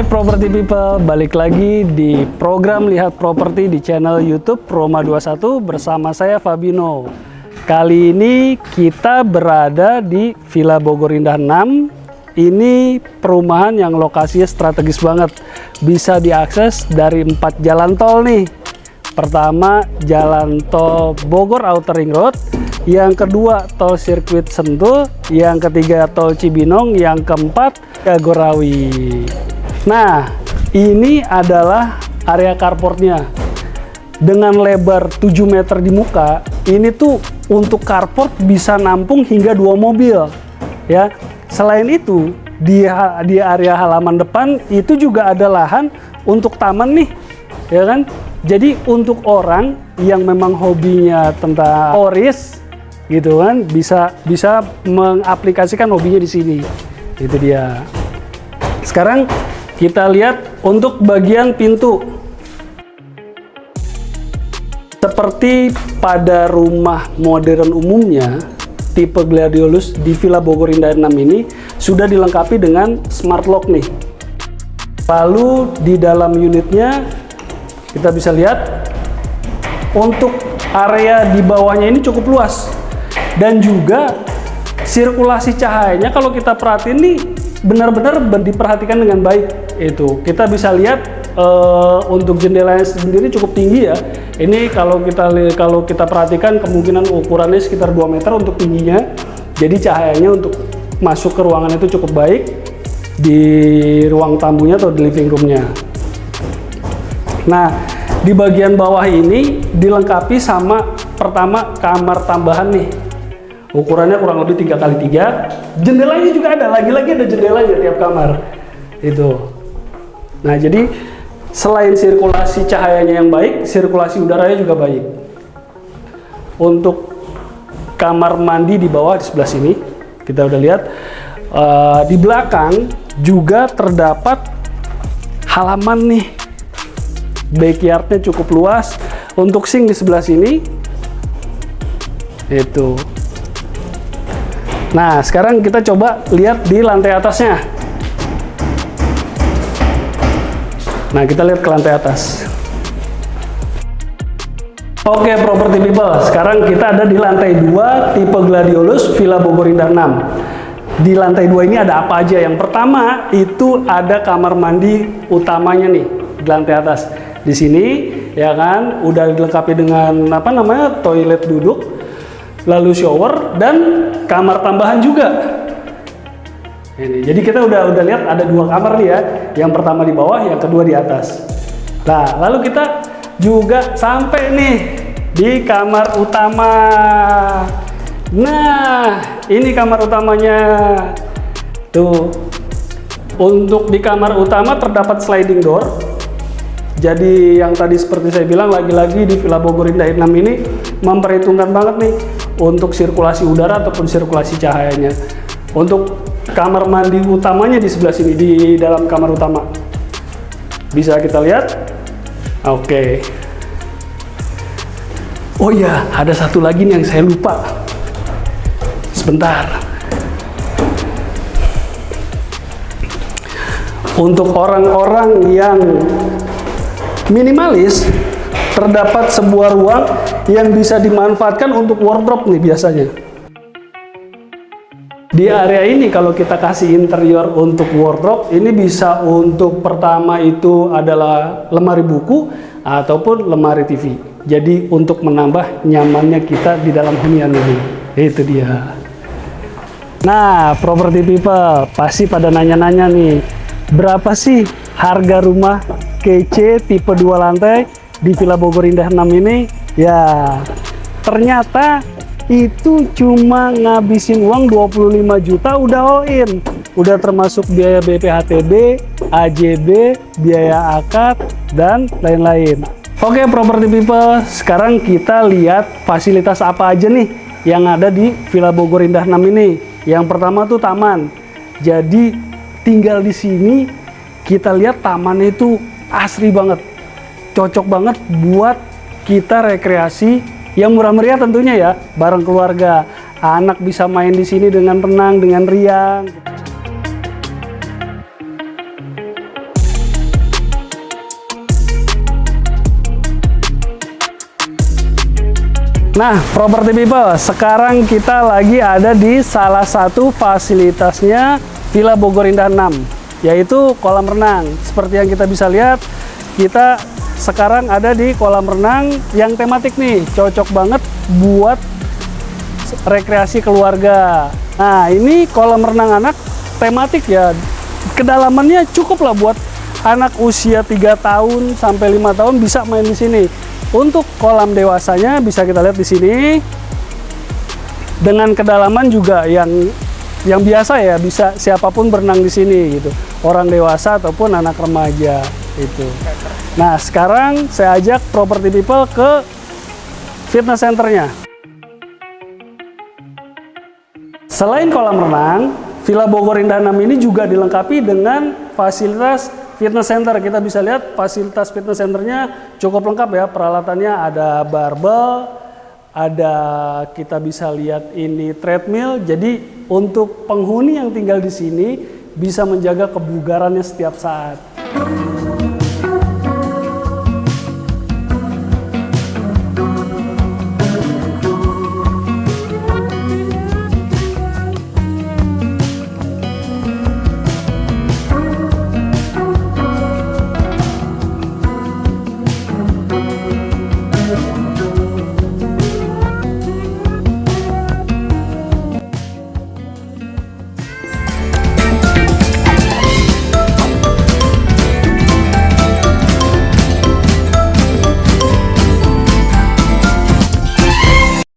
Hai property people, balik lagi di program Lihat Properti di channel YouTube Roma 21 bersama saya Fabino. Kali ini kita berada di Villa Bogor Indah 6. Ini perumahan yang lokasinya strategis banget. Bisa diakses dari empat jalan tol nih. Pertama, jalan tol Bogor Outer Ring Road. Yang kedua, tol sirkuit Sentul. Yang ketiga, tol Cibinong. Yang keempat, Jagorawi. Nah, ini adalah area carportnya. Dengan lebar 7 meter di muka, ini tuh untuk carport bisa nampung hingga dua mobil. Ya, selain itu di di area halaman depan itu juga ada lahan untuk taman nih, ya kan? Jadi untuk orang yang memang hobinya tentang oris, gitu kan, bisa bisa mengaplikasikan hobinya di sini. Itu dia. Sekarang kita lihat untuk bagian pintu. Seperti pada rumah modern umumnya, tipe Gladiolus di Villa Bogor Indah 6 ini sudah dilengkapi dengan smart lock nih. Lalu di dalam unitnya kita bisa lihat untuk area di bawahnya ini cukup luas dan juga sirkulasi cahayanya kalau kita perhatiin nih benar-benar diperhatikan dengan baik. Itu kita bisa lihat uh, untuk jendelanya sendiri cukup tinggi ya. Ini kalau kita kalau kita perhatikan kemungkinan ukurannya sekitar 2 meter untuk tingginya. Jadi cahayanya untuk masuk ke ruangan itu cukup baik di ruang tamunya atau di living roomnya. Nah di bagian bawah ini dilengkapi sama pertama kamar tambahan nih ukurannya kurang lebih tiga kali tiga. Jendelanya juga ada lagi-lagi ada jendelanya tiap kamar. Itu. Nah jadi selain sirkulasi cahayanya yang baik sirkulasi udaranya juga baik. Untuk kamar mandi di bawah di sebelah sini kita udah lihat uh, di belakang juga terdapat halaman nih. Backyardnya cukup luas. Untuk sink di sebelah sini itu Nah, sekarang kita coba lihat di lantai atasnya. Nah, kita lihat ke lantai atas. Oke, property people. Sekarang kita ada di lantai 2 tipe Gladiolus Villa Bogor Indah 6. Di lantai 2 ini ada apa aja? Yang pertama itu ada kamar mandi utamanya nih di lantai atas. Di sini ya kan udah dilengkapi dengan apa namanya? toilet duduk lalu shower dan kamar tambahan juga. Ini jadi kita udah udah lihat ada dua kamar nih ya. Yang pertama di bawah yang kedua di atas. Nah lalu kita juga sampai nih di kamar utama. Nah ini kamar utamanya. Tuh untuk di kamar utama terdapat sliding door. Jadi yang tadi seperti saya bilang lagi-lagi di Villa Bogor Indah 6 ini memperhitungkan banget nih untuk sirkulasi udara ataupun sirkulasi cahayanya. Untuk kamar mandi utamanya di sebelah sini, di dalam kamar utama. Bisa kita lihat? Oke. Okay. Oh iya, ada satu lagi nih yang saya lupa. Sebentar. Untuk orang-orang yang minimalis, terdapat sebuah ruang yang bisa dimanfaatkan untuk wardrobe nih biasanya. Di area ini kalau kita kasih interior untuk wardrobe, ini bisa untuk pertama itu adalah lemari buku ataupun lemari TV. Jadi untuk menambah nyamannya kita di dalam hunian ini. Itu dia. Nah, property people pasti pada nanya-nanya nih, berapa sih harga rumah kece tipe dua lantai di Villa Bogor Indah 6 ini ya ternyata itu cuma ngabisin uang 25 juta udah all udah termasuk biaya BPHTB, AJB, biaya akad dan lain-lain. Oke property people sekarang kita lihat fasilitas apa aja nih yang ada di Villa Bogor Indah 6 ini. Yang pertama tuh taman. Jadi tinggal di sini kita lihat tamannya itu asri banget cocok banget buat kita rekreasi yang murah meriah tentunya ya, bareng keluarga. Anak bisa main di sini dengan tenang, dengan riang. Nah, property people, sekarang kita lagi ada di salah satu fasilitasnya Villa Bogor Indah 6, yaitu kolam renang. Seperti yang kita bisa lihat, kita sekarang ada di kolam renang yang tematik nih, cocok banget buat rekreasi keluarga. Nah, ini kolam renang anak tematik ya. Kedalamannya cukup lah buat anak usia 3 tahun sampai 5 tahun bisa main di sini. Untuk kolam dewasanya bisa kita lihat di sini. Dengan kedalaman juga yang yang biasa ya, bisa siapa pun berenang di sini gitu. Orang dewasa ataupun anak remaja itu. Nah, sekarang saya ajak property people ke fitness centernya. Selain kolam renang, Villa Bogor Indah 6 ini juga dilengkapi dengan fasilitas fitness center. Kita bisa lihat fasilitas fitness centernya cukup lengkap ya. Peralatannya ada barbel, ada kita bisa lihat ini treadmill. Jadi untuk penghuni yang tinggal di sini bisa menjaga kebugarannya setiap saat.